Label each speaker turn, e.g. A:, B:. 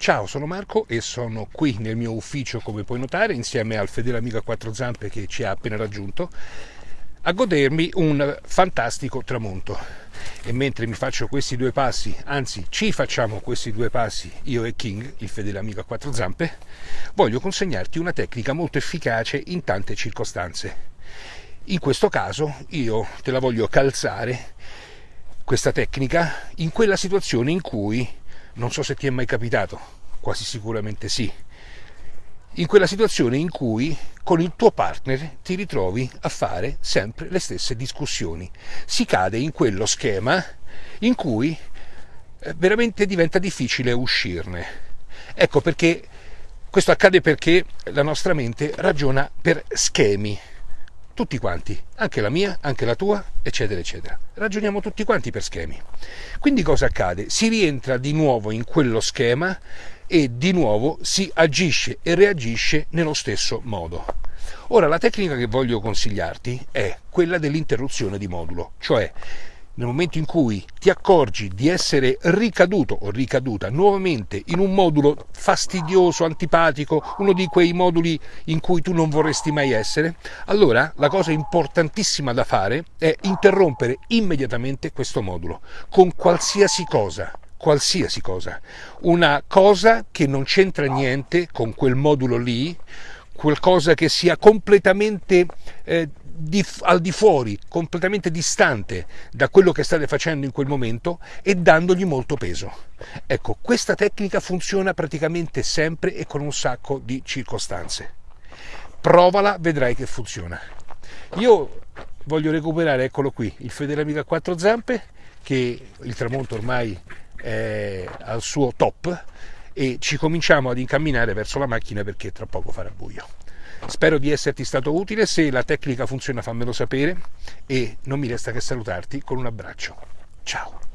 A: Ciao, sono Marco e sono qui nel mio ufficio, come puoi notare, insieme al fedele amico a quattro zampe che ci ha appena raggiunto, a godermi un fantastico tramonto. E mentre mi faccio questi due passi, anzi ci facciamo questi due passi, io e King, il fedele amico a quattro zampe, voglio consegnarti una tecnica molto efficace in tante circostanze. In questo caso io te la voglio calzare, questa tecnica, in quella situazione in cui non so se ti è mai capitato, quasi sicuramente sì. In quella situazione in cui con il tuo partner ti ritrovi a fare sempre le stesse discussioni. Si cade in quello schema in cui eh, veramente diventa difficile uscirne. Ecco perché questo accade perché la nostra mente ragiona per schemi tutti quanti, anche la mia, anche la tua, eccetera, eccetera. Ragioniamo tutti quanti per schemi. Quindi cosa accade? Si rientra di nuovo in quello schema e di nuovo si agisce e reagisce nello stesso modo. Ora, la tecnica che voglio consigliarti è quella dell'interruzione di modulo, cioè nel momento in cui ti accorgi di essere ricaduto o ricaduta nuovamente in un modulo fastidioso, antipatico, uno di quei moduli in cui tu non vorresti mai essere, allora la cosa importantissima da fare è interrompere immediatamente questo modulo con qualsiasi cosa qualsiasi cosa, una cosa che non c'entra niente con quel modulo lì, qualcosa che sia completamente eh, di, al di fuori, completamente distante da quello che state facendo in quel momento e dandogli molto peso. Ecco, questa tecnica funziona praticamente sempre e con un sacco di circostanze. Provala, vedrai che funziona. Io voglio recuperare, eccolo qui, il fedele amico a quattro zampe, che il tramonto ormai è al suo top e ci cominciamo ad incamminare verso la macchina perché tra poco farà buio. Spero di esserti stato utile, se la tecnica funziona fammelo sapere e non mi resta che salutarti con un abbraccio. Ciao!